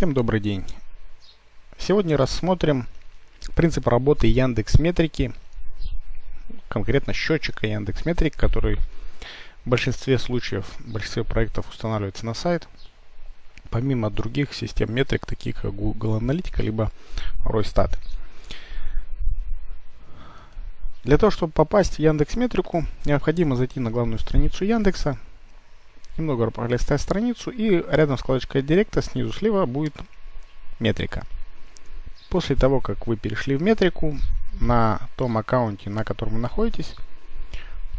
Всем добрый день. Сегодня рассмотрим принцип работы Яндекс Метрики, конкретно счетчика Яндекс Метрик, который в большинстве случаев, в большинстве проектов устанавливается на сайт, помимо других систем метрик, таких как Google Аналитика, либо Росстат. Для того, чтобы попасть в Яндекс Метрику, необходимо зайти на главную страницу Яндекса, немного пролистать страницу и рядом с вкладочкой Директа снизу слева будет метрика. После того, как вы перешли в метрику, на том аккаунте, на котором вы находитесь,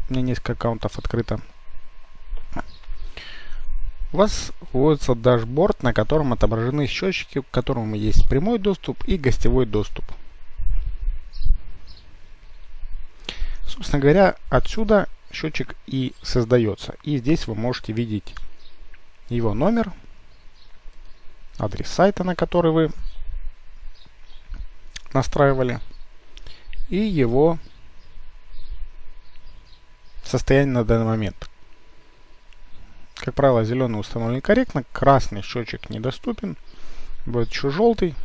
у меня несколько аккаунтов открыто, у вас вводится дашборд, на котором отображены счетчики, к которому есть прямой доступ и гостевой доступ. Собственно говоря, отсюда счетчик и создается. И здесь вы можете видеть его номер, адрес сайта, на который вы настраивали, и его состояние на данный момент. Как правило, зеленый установлен корректно, красный счетчик недоступен, будет еще желтый,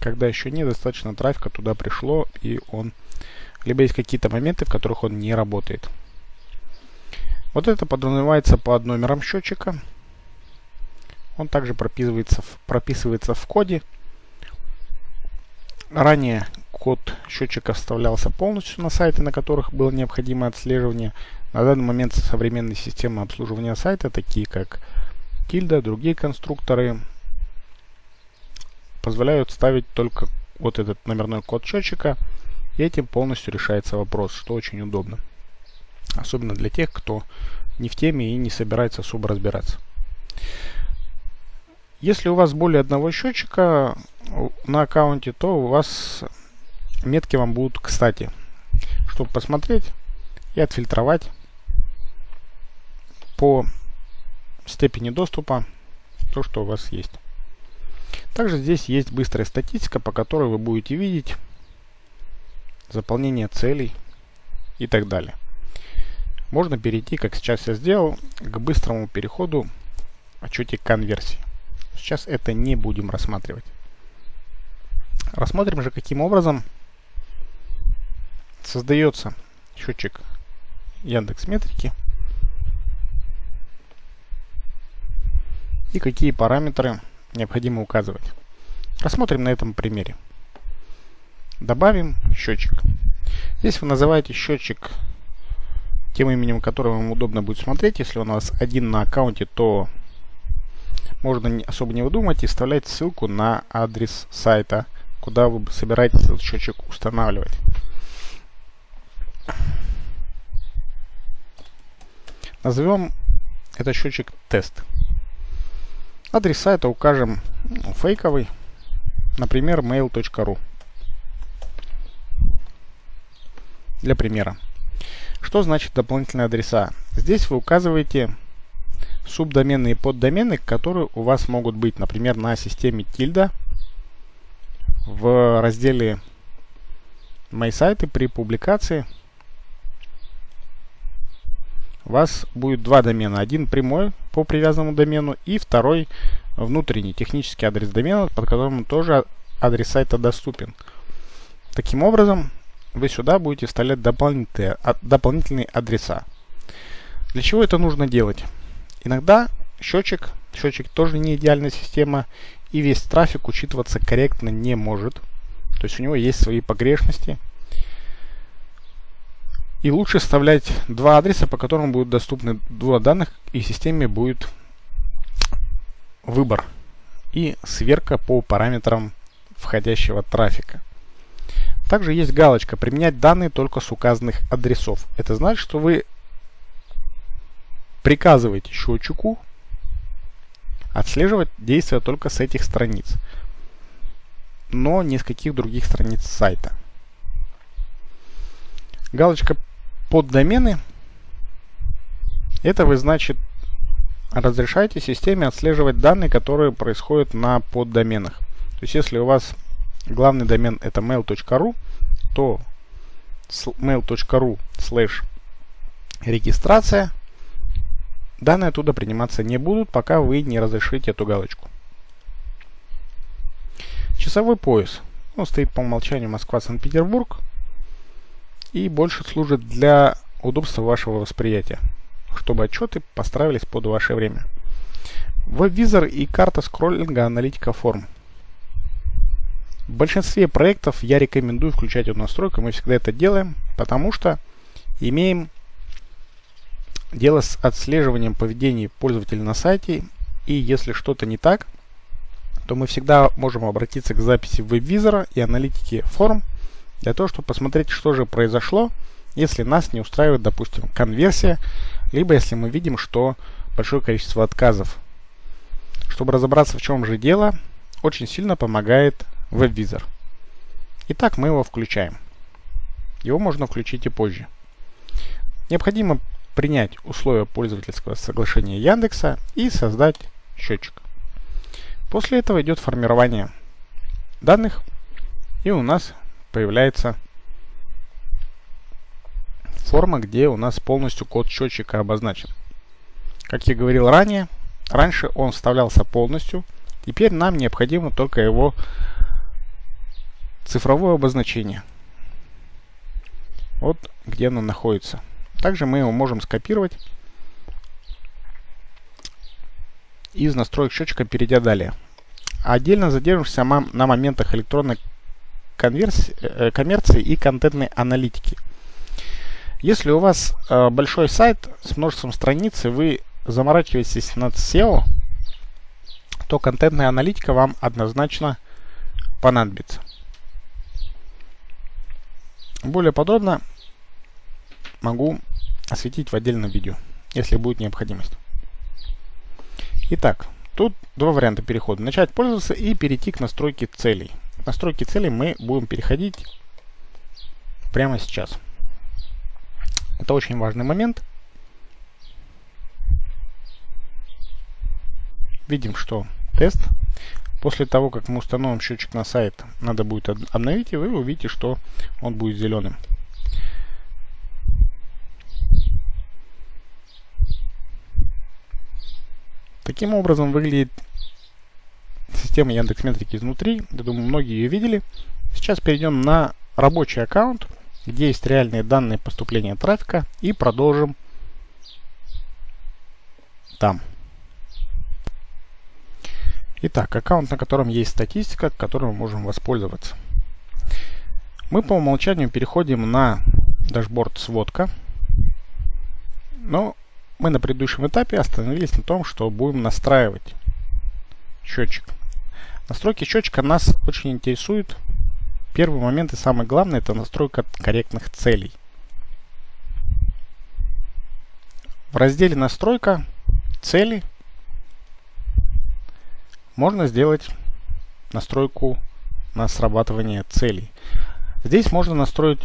когда еще недостаточно трафика туда пришло, и он либо есть какие-то моменты, в которых он не работает. Вот это подразумевается под номером счетчика. Он также прописывается в, прописывается в коде. Ранее код счетчика вставлялся полностью на сайты, на которых было необходимое отслеживание. На данный момент современные системы обслуживания сайта, такие как Tilda, другие конструкторы, позволяют ставить только вот этот номерной код счетчика. И этим полностью решается вопрос, что очень удобно. Особенно для тех, кто не в теме и не собирается особо разбираться. Если у вас более одного счетчика на аккаунте, то у вас метки вам будут кстати, чтобы посмотреть и отфильтровать по степени доступа то, что у вас есть. Также здесь есть быстрая статистика, по которой вы будете видеть заполнение целей и так далее можно перейти, как сейчас я сделал, к быстрому переходу в отчете конверсии. Сейчас это не будем рассматривать. Рассмотрим же, каким образом создается счетчик Яндекс Метрики и какие параметры необходимо указывать. Рассмотрим на этом примере. Добавим счетчик. Здесь вы называете счетчик тем именем которого вам удобно будет смотреть. Если у вас один на аккаунте, то можно особо не выдумать и вставлять ссылку на адрес сайта, куда вы собираетесь этот счетчик устанавливать. Назовем этот счетчик тест. Адрес сайта укажем ну, фейковый, например, mail.ru. Для примера. Что значит дополнительные адреса? Здесь вы указываете субдомены и поддомены, которые у вас могут быть, например, на системе Tilda в разделе «Мои сайты» при публикации у вас будет два домена. Один прямой по привязанному домену и второй внутренний технический адрес домена, под которым тоже адрес сайта доступен. Таким образом, вы сюда будете вставлять дополнительные, а, дополнительные адреса. Для чего это нужно делать? Иногда счетчик, счетчик тоже не идеальная система, и весь трафик учитываться корректно не может. То есть у него есть свои погрешности. И лучше вставлять два адреса, по которым будут доступны два данных, и системе будет выбор и сверка по параметрам входящего трафика. Также есть галочка «Применять данные только с указанных адресов». Это значит, что вы приказываете счетчику отслеживать действия только с этих страниц, но ни с каких других страниц сайта. Галочка под домены. Это вы, значит, разрешаете системе отслеживать данные, которые происходят на поддоменах. То есть, если у вас главный домен это mail.ru, то mail.ru слэш регистрация данные оттуда приниматься не будут, пока вы не разрешите эту галочку. Часовой пояс. Он стоит по умолчанию Москва-Санкт-Петербург и больше служит для удобства вашего восприятия, чтобы отчеты построились под ваше время. Веб-визор и карта скроллинга аналитика форм. В большинстве проектов я рекомендую включать эту настройку, мы всегда это делаем, потому что имеем дело с отслеживанием поведения пользователя на сайте, и если что-то не так, то мы всегда можем обратиться к записи веб-визора и аналитики форм, для того, чтобы посмотреть, что же произошло, если нас не устраивает, допустим, конверсия, либо если мы видим, что большое количество отказов. Чтобы разобраться, в чем же дело, очень сильно помогает веб-визор. Итак, мы его включаем. Его можно включить и позже. Необходимо принять условия пользовательского соглашения Яндекса и создать счетчик. После этого идет формирование данных, и у нас появляется форма, где у нас полностью код счетчика обозначен. Как я говорил ранее, раньше он вставлялся полностью, теперь нам необходимо только его цифровое обозначение. Вот где оно находится. Также мы его можем скопировать из настроек счетчика, перейдя далее. Отдельно задержимся на моментах электронной конверсии, э, коммерции и контентной аналитики. Если у вас э, большой сайт с множеством страниц, и вы заморачиваетесь над SEO, то контентная аналитика вам однозначно понадобится. Более подробно могу осветить в отдельном видео, если будет необходимость. Итак, тут два варианта перехода. Начать пользоваться и перейти к настройке целей. К настройке целей мы будем переходить прямо сейчас. Это очень важный момент. Видим, что тест. После того, как мы установим счетчик на сайт, надо будет обновить, и вы увидите, что он будет зеленым. Таким образом выглядит система Яндекс Метрики изнутри. Я думаю, многие ее видели. Сейчас перейдем на рабочий аккаунт, где есть реальные данные поступления трафика и продолжим там. Итак, аккаунт, на котором есть статистика, которой мы можем воспользоваться. Мы по умолчанию переходим на дашборд сводка. Но мы на предыдущем этапе остановились на том, что будем настраивать счетчик. Настройки счетчика нас очень интересуют. Первый момент и самый главный это настройка корректных целей. В разделе настройка цели можно сделать настройку на срабатывание целей. Здесь можно настроить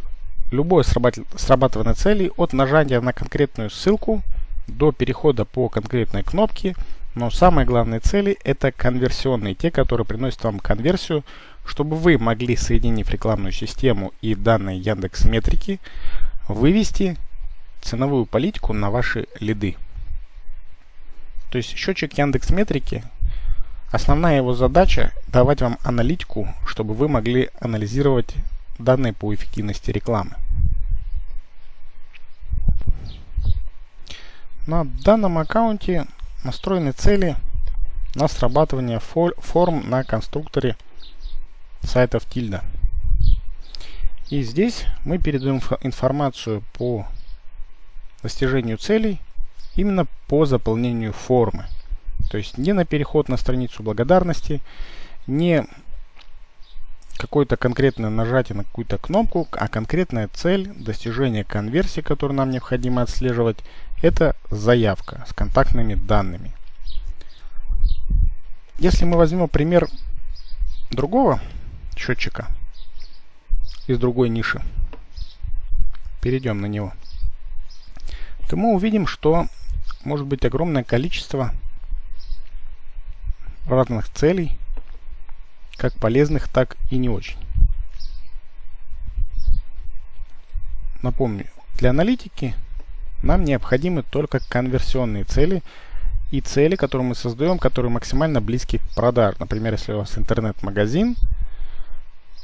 любое срабатывание целей от нажатия на конкретную ссылку до перехода по конкретной кнопке. Но самые главные цели это конверсионные, те, которые приносят вам конверсию, чтобы вы могли, соединив рекламную систему и данные Яндекс Метрики, вывести ценовую политику на ваши лиды. То есть счетчик Яндекс Метрики, основная его задача давать вам аналитику, чтобы вы могли анализировать данные по эффективности рекламы. На данном аккаунте настроены цели на срабатывание форм на конструкторе сайтов Тильда. И здесь мы передаем информацию по достижению целей именно по заполнению формы. То есть не на переход на страницу благодарности, не какое-то конкретное нажатие на какую-то кнопку, а конкретная цель достижения конверсии, которую нам необходимо отслеживать, это заявка с контактными данными. Если мы возьмем пример другого счетчика из другой ниши, перейдем на него, то мы увидим, что может быть огромное количество разных целей, как полезных, так и не очень. Напомню, для аналитики нам необходимы только конверсионные цели и цели, которые мы создаем, которые максимально близки к продаж. Например, если у вас интернет-магазин,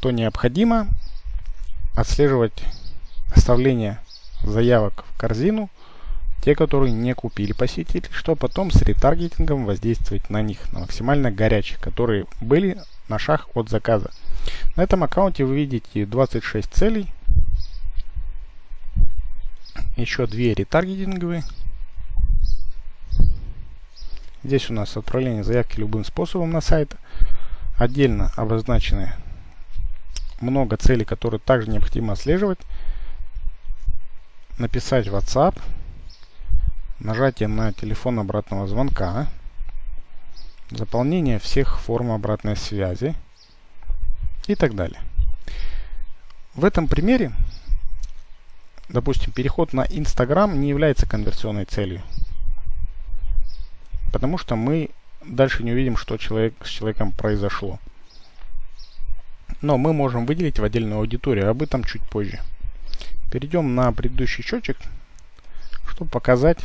то необходимо отслеживать оставление заявок в корзину, те, которые не купили посетители, что потом с ретаргетингом воздействовать на них, на максимально горячих, которые были на шаг от заказа. На этом аккаунте вы видите 26 целей, еще две ретаргетинговые. Здесь у нас отправление заявки любым способом на сайт. Отдельно обозначены много целей, которые также необходимо отслеживать. Написать WhatsApp, нажатие на телефон обратного звонка, заполнение всех форм обратной связи и так далее. В этом примере, допустим, переход на Instagram не является конверсионной целью, потому что мы дальше не увидим, что человек, с человеком произошло. Но мы можем выделить в отдельную аудиторию, об этом чуть позже. Перейдем на предыдущий счетчик, чтобы показать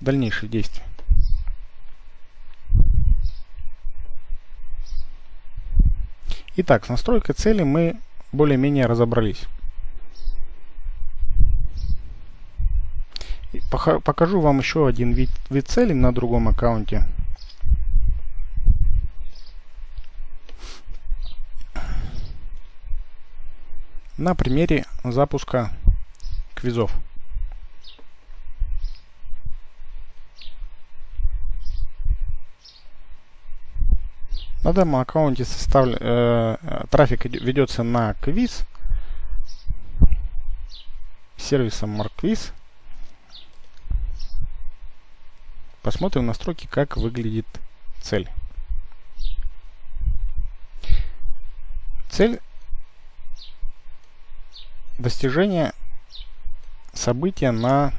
дальнейшие действия. Итак, с настройкой цели мы более-менее разобрались. Покажу вам еще один вид, вид цели на другом аккаунте. На примере запуска квизов. На данном аккаунте составлен, э, трафик ведется на квиз сервисом MarkQuiz. Посмотрим настройки, как выглядит цель. Цель достижения события на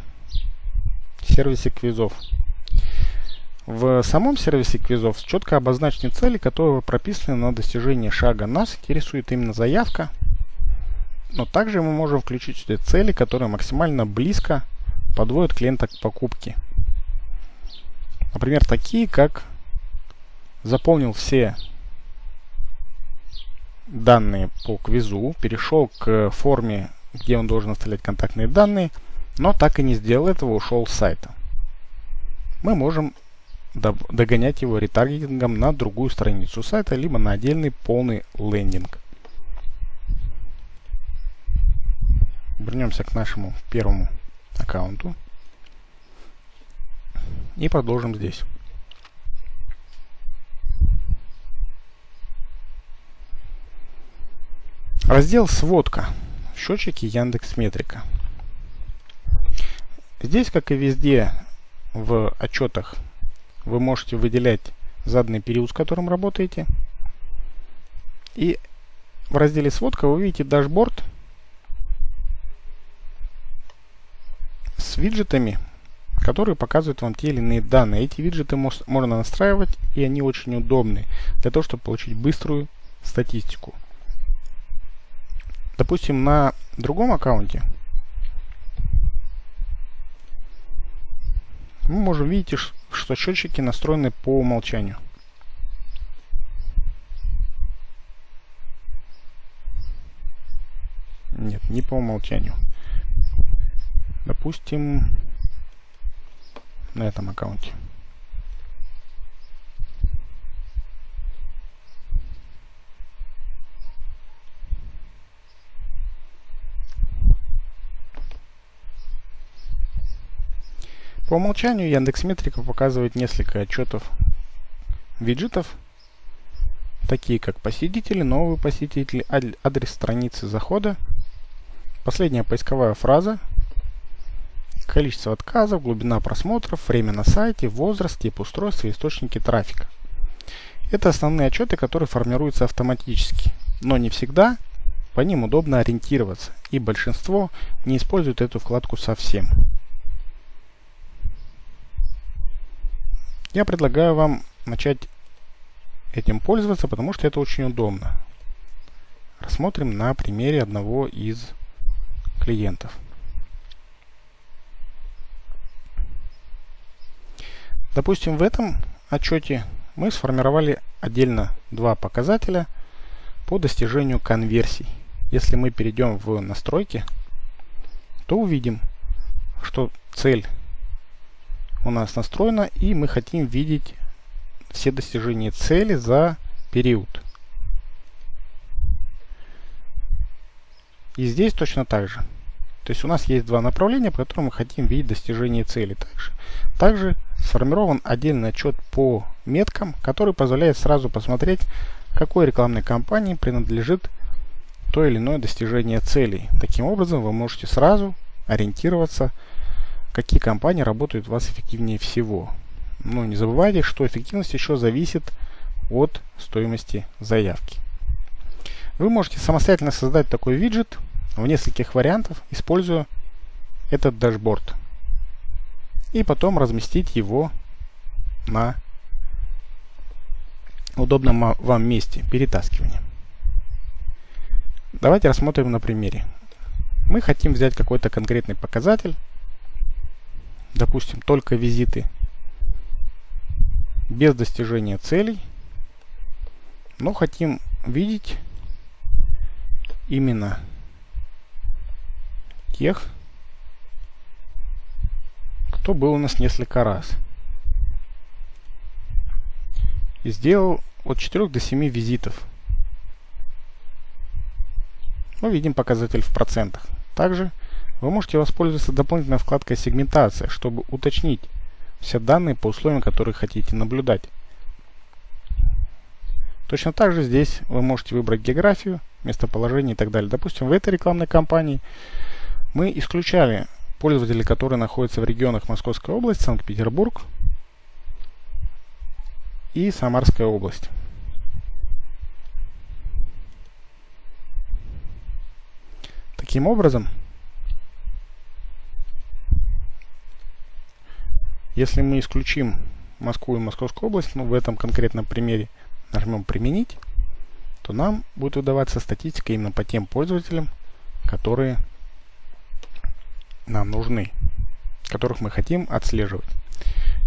сервисе квизов. В самом сервисе квизов четко обозначены цели, которые прописаны на достижение шага. Нас интересует именно заявка, но также мы можем включить сюда цели, которые максимально близко подводят клиента к покупке. Например, такие, как заполнил все данные по квизу, перешел к форме, где он должен оставлять контактные данные, но так и не сделал этого, ушел с сайта. Мы можем догонять его ретаргетингом на другую страницу сайта, либо на отдельный полный лендинг. Вернемся к нашему первому аккаунту и продолжим здесь. Раздел «Сводка». Счетчики Яндекс Метрика. Здесь, как и везде в отчетах вы можете выделять заданный период, с которым работаете. И в разделе «Сводка» вы видите дашборд с виджетами, которые показывают вам те или иные данные. Эти виджеты можно настраивать, и они очень удобны для того, чтобы получить быструю статистику. Допустим, на другом аккаунте мы можем видеть, что счетчики настроены по умолчанию. Нет, не по умолчанию. Допустим, на этом аккаунте. По умолчанию Яндекс Метрика показывает несколько отчетов виджетов, такие как посетители, новые посетители, адрес страницы захода, последняя поисковая фраза, количество отказов, глубина просмотров, время на сайте, возраст, тип устройства источники трафика. Это основные отчеты, которые формируются автоматически, но не всегда по ним удобно ориентироваться, и большинство не используют эту вкладку совсем. Я предлагаю вам начать этим пользоваться, потому что это очень удобно. Рассмотрим на примере одного из клиентов. Допустим, в этом отчете мы сформировали отдельно два показателя по достижению конверсий. Если мы перейдем в настройки, то увидим, что цель у нас настроена и мы хотим видеть все достижения цели за период. И здесь точно так же. То есть у нас есть два направления, по которым мы хотим видеть достижение цели также. Также сформирован отдельный отчет по меткам, который позволяет сразу посмотреть, какой рекламной кампании принадлежит то или иное достижение целей. Таким образом вы можете сразу ориентироваться, какие компании работают у вас эффективнее всего. Но не забывайте, что эффективность еще зависит от стоимости заявки. Вы можете самостоятельно создать такой виджет в нескольких вариантах, используя этот дашборд. И потом разместить его на удобном вам месте перетаскивания. Давайте рассмотрим на примере. Мы хотим взять какой-то конкретный показатель, допустим, только визиты без достижения целей, но хотим видеть именно тех, кто был у нас несколько раз. И сделал от 4 до 7 визитов. Мы видим показатель в процентах. Также вы можете воспользоваться дополнительной вкладкой сегментация, чтобы уточнить все данные по условиям, которые хотите наблюдать. Точно так же здесь вы можете выбрать географию, местоположение и так далее. Допустим, в этой рекламной кампании мы исключали пользователей, которые находятся в регионах Московской области, Санкт-Петербург и Самарская область. Таким образом, если мы исключим Москву и Московскую область, ну в этом конкретном примере нажмем «Применить», то нам будет выдаваться статистика именно по тем пользователям, которые нам нужны, которых мы хотим отслеживать.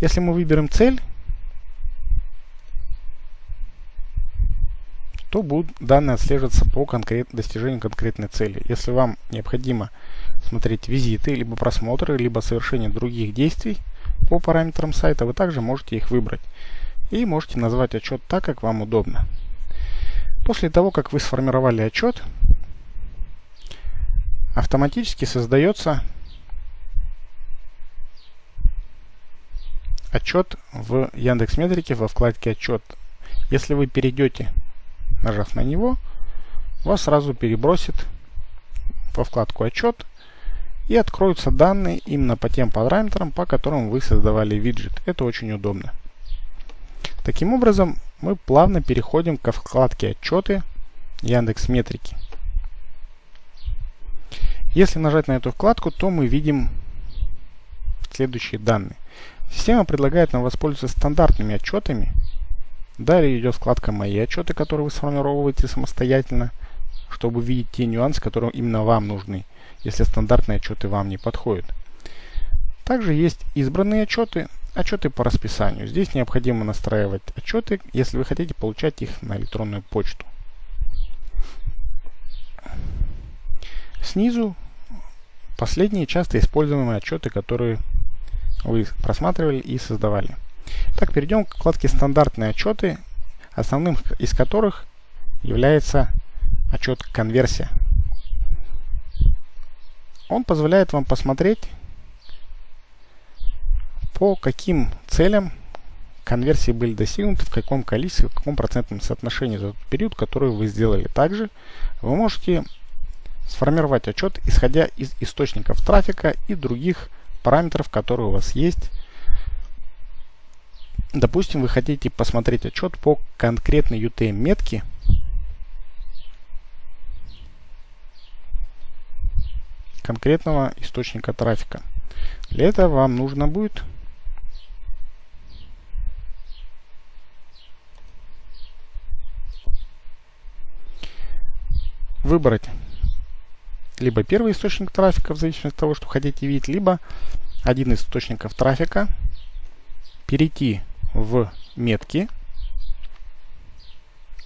Если мы выберем цель, то будут данные отслеживаться по конкрет, достижению конкретной цели. Если вам необходимо смотреть визиты, либо просмотры, либо совершение других действий по параметрам сайта, вы также можете их выбрать. И можете назвать отчет так, как вам удобно. После того, как вы сформировали отчет, автоматически создается отчет в Яндекс Метрике во вкладке отчет. Если вы перейдете, нажав на него, вас сразу перебросит во вкладку отчет и откроются данные именно по тем параметрам, по которым вы создавали виджет. Это очень удобно. Таким образом, мы плавно переходим ко вкладке отчеты Яндекс Метрики. Если нажать на эту вкладку, то мы видим следующие данные. Система предлагает нам воспользоваться стандартными отчетами. Далее идет вкладка «Мои отчеты», которые вы сформировываете самостоятельно, чтобы видеть те нюансы, которые именно вам нужны, если стандартные отчеты вам не подходят. Также есть избранные отчеты, отчеты по расписанию. Здесь необходимо настраивать отчеты, если вы хотите получать их на электронную почту. Снизу последние часто используемые отчеты, которые вы просматривали и создавали. Так, перейдем к вкладке «Стандартные отчеты», основным из которых является отчет «Конверсия». Он позволяет вам посмотреть, по каким целям конверсии были достигнуты, в каком количестве, в каком процентном соотношении за тот период, который вы сделали. Также вы можете сформировать отчет, исходя из источников трафика и других параметров, которые у вас есть. Допустим, вы хотите посмотреть отчет по конкретной UTM конкретного источника трафика. Для этого вам нужно будет выбрать либо первый источник трафика, в зависимости от того, что хотите видеть, либо один из источников трафика, перейти в метки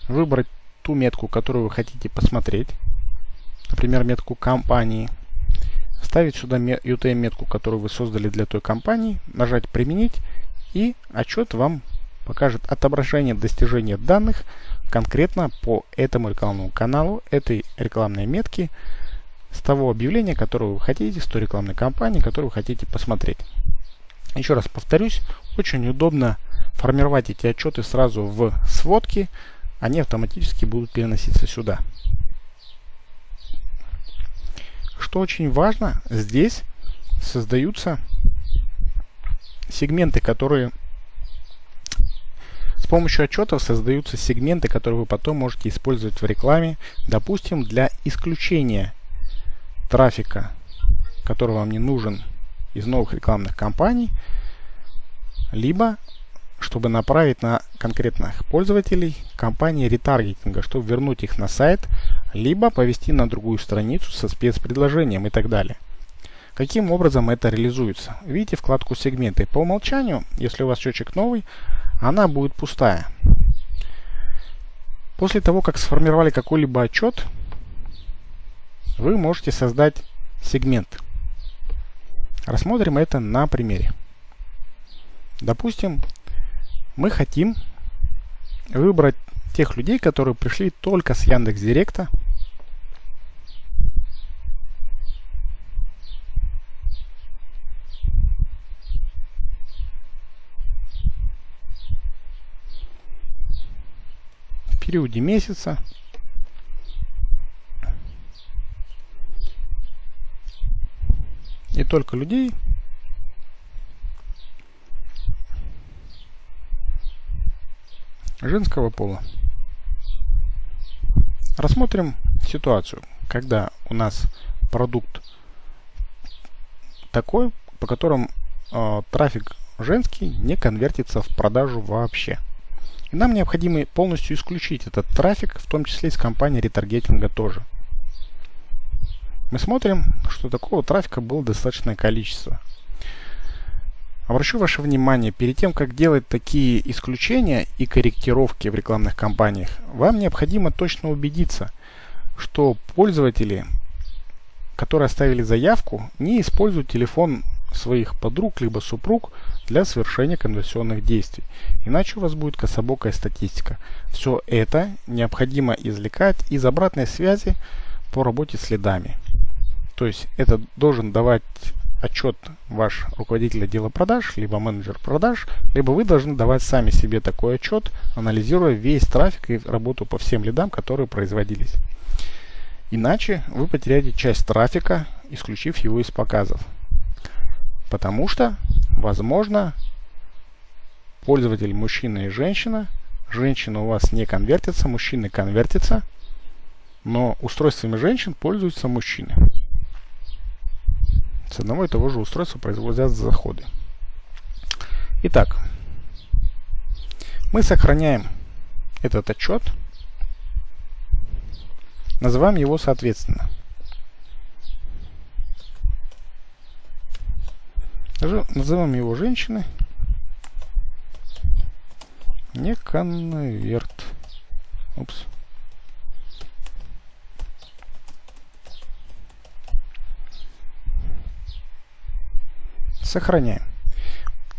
выбрать ту метку, которую вы хотите посмотреть, например, метку компании, вставить сюда UTM-метку, которую вы создали для той компании, нажать «Применить», и отчет вам покажет отображение достижения данных конкретно по этому рекламному каналу, этой рекламной метки, с того объявления, которое вы хотите, с той рекламной кампании, которую вы хотите посмотреть. Еще раз повторюсь, очень удобно формировать эти отчеты сразу в сводки, они автоматически будут переноситься сюда. Что очень важно, здесь создаются сегменты, которые с помощью отчетов создаются сегменты, которые вы потом можете использовать в рекламе, допустим, для исключения трафика, который вам не нужен из новых рекламных кампаний, либо чтобы направить на конкретных пользователей компании ретаргетинга, чтобы вернуть их на сайт, либо повести на другую страницу со спецпредложением и так далее. Каким образом это реализуется? Видите вкладку сегменты. По умолчанию, если у вас счетчик новый, она будет пустая. После того, как сформировали какой-либо отчет, вы можете создать сегмент. Рассмотрим это на примере. Допустим, мы хотим выбрать тех людей, которые пришли только с Яндекс Директа. В периоде месяца и только людей, женского пола. Рассмотрим ситуацию, когда у нас продукт такой, по которому э, трафик женский не конвертится в продажу вообще. И нам необходимо полностью исключить этот трафик, в том числе из компании ретаргетинга тоже. Мы смотрим, что такого трафика было достаточное количество. Обращу ваше внимание, перед тем, как делать такие исключения и корректировки в рекламных кампаниях, вам необходимо точно убедиться, что пользователи, которые оставили заявку, не используют телефон своих подруг либо супруг для совершения конверсионных действий. Иначе у вас будет кособокая статистика. Все это необходимо извлекать из обратной связи по работе следами. То есть это должен давать отчет ваш руководитель отдела продаж, либо менеджер продаж, либо вы должны давать сами себе такой отчет, анализируя весь трафик и работу по всем лидам, которые производились. Иначе вы потеряете часть трафика, исключив его из показов. Потому что, возможно, пользователь мужчина и женщина, женщина у вас не конвертится, мужчины конвертится, но устройствами женщин пользуются мужчины. С одного и того же устройства производят заходы. Итак, мы сохраняем этот отчет, называем его соответственно. Называем его женщины. Не конверт. Упс. Сохраняем.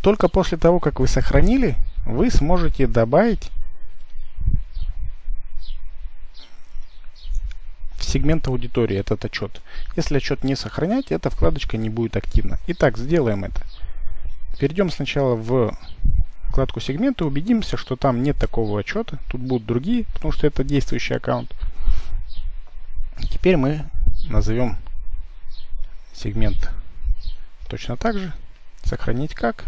Только после того, как вы сохранили, вы сможете добавить сегмент аудитории этот отчет. Если отчет не сохранять, эта вкладочка не будет активна. Итак, сделаем это. Перейдем сначала в вкладку сегменты, убедимся, что там нет такого отчета. Тут будут другие, потому что это действующий аккаунт. Теперь мы назовем сегмент Точно так же. Сохранить как?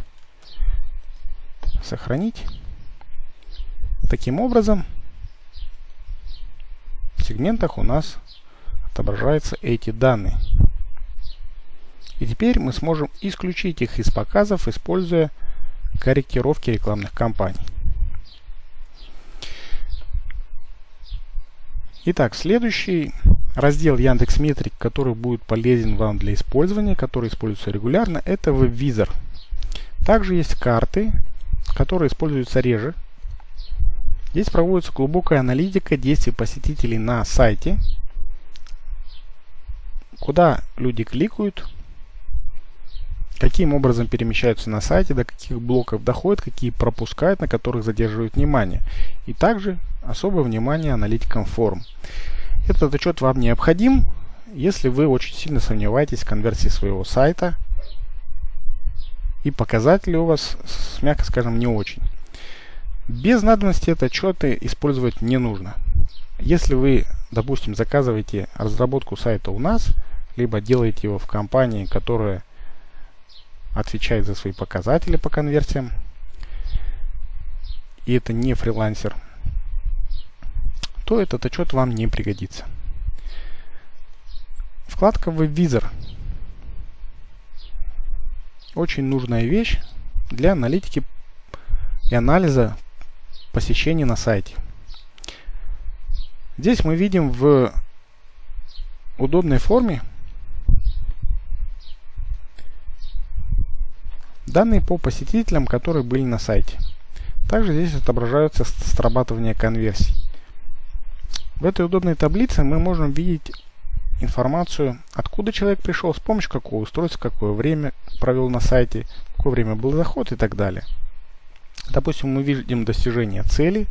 Сохранить. Таким образом, в сегментах у нас отображаются эти данные. И теперь мы сможем исключить их из показов, используя корректировки рекламных кампаний. Итак, следующий раздел Яндекс Метрик, который будет полезен вам для использования, который используется регулярно, это веб-визор. Также есть карты, которые используются реже. Здесь проводится глубокая аналитика действий посетителей на сайте, куда люди кликают, каким образом перемещаются на сайте, до каких блоков доходят, какие пропускают, на которых задерживают внимание. И также особое внимание аналитикам форм. Этот отчет вам необходим, если вы очень сильно сомневаетесь в конверсии своего сайта и показатели у вас, мягко скажем, не очень. Без надобности это отчеты использовать не нужно. Если вы, допустим, заказываете разработку сайта у нас, либо делаете его в компании, которая отвечает за свои показатели по конверсиям, и это не фрилансер, то этот отчет вам не пригодится. Вкладка WebVisor. Очень нужная вещь для аналитики и анализа посещений на сайте. Здесь мы видим в удобной форме данные по посетителям, которые были на сайте. Также здесь отображаются срабатывания конверсий. В этой удобной таблице мы можем видеть информацию, откуда человек пришел, с помощью какого устройства, какое время провел на сайте, какое время был заход и так далее. Допустим, мы видим достижение цели,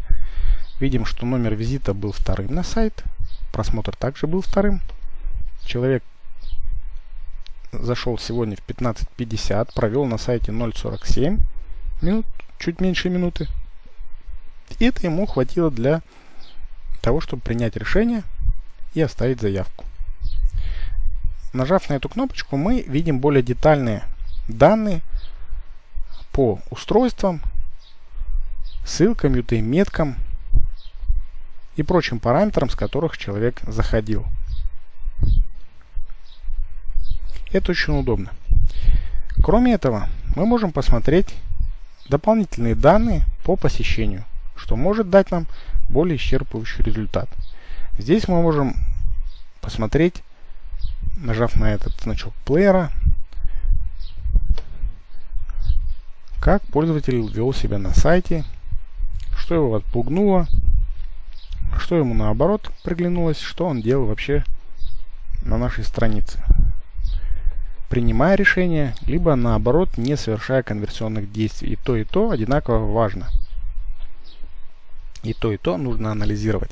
видим, что номер визита был вторым на сайт, просмотр также был вторым. Человек зашел сегодня в 15.50, провел на сайте 0.47 минут, чуть меньше минуты. И это ему хватило для того, чтобы принять решение и оставить заявку. Нажав на эту кнопочку, мы видим более детальные данные по устройствам, ссылкам, UTM-меткам и прочим параметрам, с которых человек заходил. Это очень удобно. Кроме этого, мы можем посмотреть дополнительные данные по посещению, что может дать нам более исчерпывающий результат. Здесь мы можем посмотреть, нажав на этот значок плеера, как пользователь вел себя на сайте, что его отпугнуло, что ему наоборот приглянулось, что он делал вообще на нашей странице. Принимая решение, либо наоборот не совершая конверсионных действий. И то, и то одинаково важно. И то, и то нужно анализировать.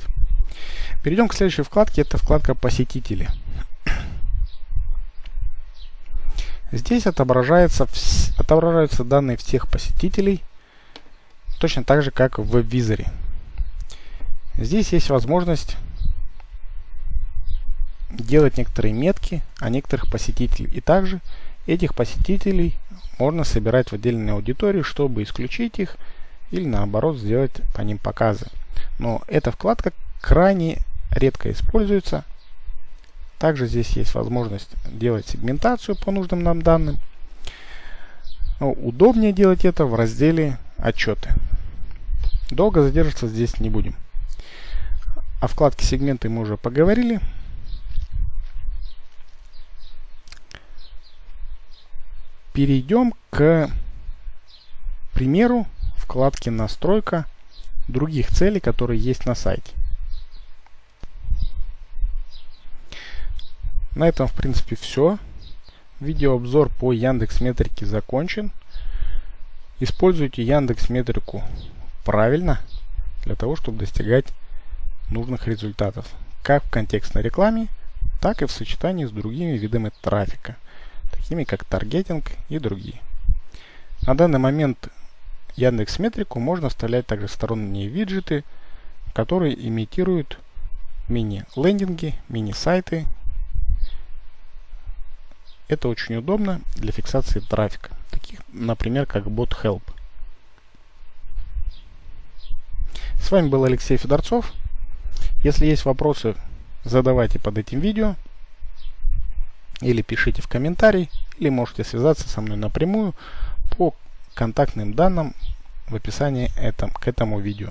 Перейдем к следующей вкладке. Это вкладка «Посетители». Здесь отображается, отображаются данные всех посетителей, точно так же, как в веб-визоре. Здесь есть возможность делать некоторые метки о некоторых посетителях. И также этих посетителей можно собирать в отдельную аудиторию, чтобы исключить их или наоборот сделать по ним показы. Но эта вкладка крайне редко используется. Также здесь есть возможность делать сегментацию по нужным нам данным. Но удобнее делать это в разделе отчеты. Долго задерживаться здесь не будем. О вкладке сегменты мы уже поговорили. Перейдем к примеру вкладки настройка других целей, которые есть на сайте. На этом в принципе все. Видеообзор по Яндекс Метрике закончен. Используйте Яндекс Метрику правильно для того, чтобы достигать нужных результатов. Как в контекстной рекламе, так и в сочетании с другими видами трафика, такими как таргетинг и другие. На данный момент Яндекс Метрику можно вставлять также сторонние виджеты, которые имитируют мини-лендинги, мини-сайты. Это очень удобно для фиксации трафика, таких, например, как Bot Help. С вами был Алексей Федорцов. Если есть вопросы, задавайте под этим видео. Или пишите в комментарий, или можете связаться со мной напрямую по контактным данным в описании этом, к этому видео.